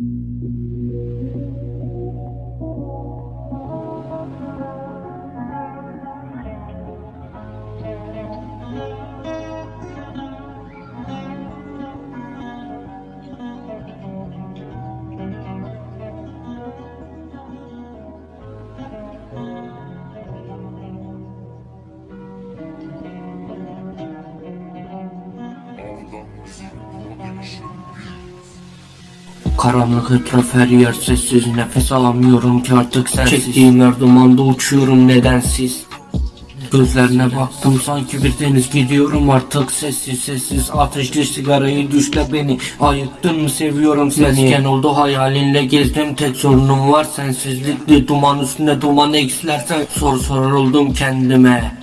Hold on, Karanlık etraf her yer sessiz. Nefes alamıyorum ki artık sensiz. Çektiğim her dumanda uçuyorum nedensiz. Gözlerine baktım sanki bir deniz. Gidiyorum artık sessiz sessiz. Ateşli sigarayı düşle beni. Ayıktın mı? Seviyorum seni. Mesken oldu hayalinle gezdim. Tek sorunum var Sensizlikli duman üstüne duman eksilersen Sor sorar oldum kendime.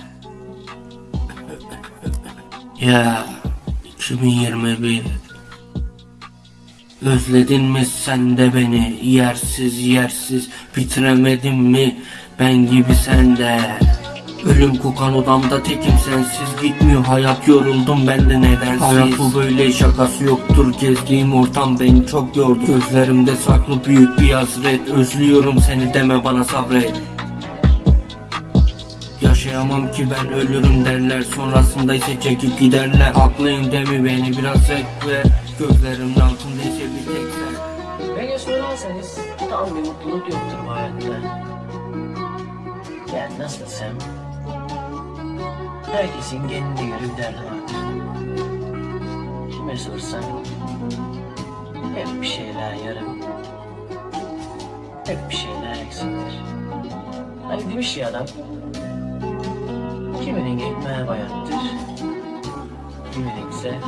Ya 2021 Özledin mi sen de beni? Yersiz yersiz. Bitiremedin mi? Ben gibi sen de. Ölüm kokan odamda tekim sensiz. Gitmiyor hayat yoruldum ben de nedensiz. Hayat bu böyle şakası yoktur. Gezdiğim ortam beni çok yordu. Gözlerimde saklı büyük bir hasret. Özlüyorum seni deme bana sabret. Yaşayamam ki ben ölürüm derler. Sonrasında ise çekip giderler. Haklıyım demi beni biraz ekle Gözlerimin altında ise bir tek sen Beni sorarsanız tam bir mutluluk yoktur bu hayatta. Yani nasıl desem, herkesin kendine göre bir derdi vardır. Kime sorsan, hep bir şeyler yarım, hep bir şeyler eksiktir. Hani demiş ya adam, kiminin ekmeği bayattır, kiminin ise.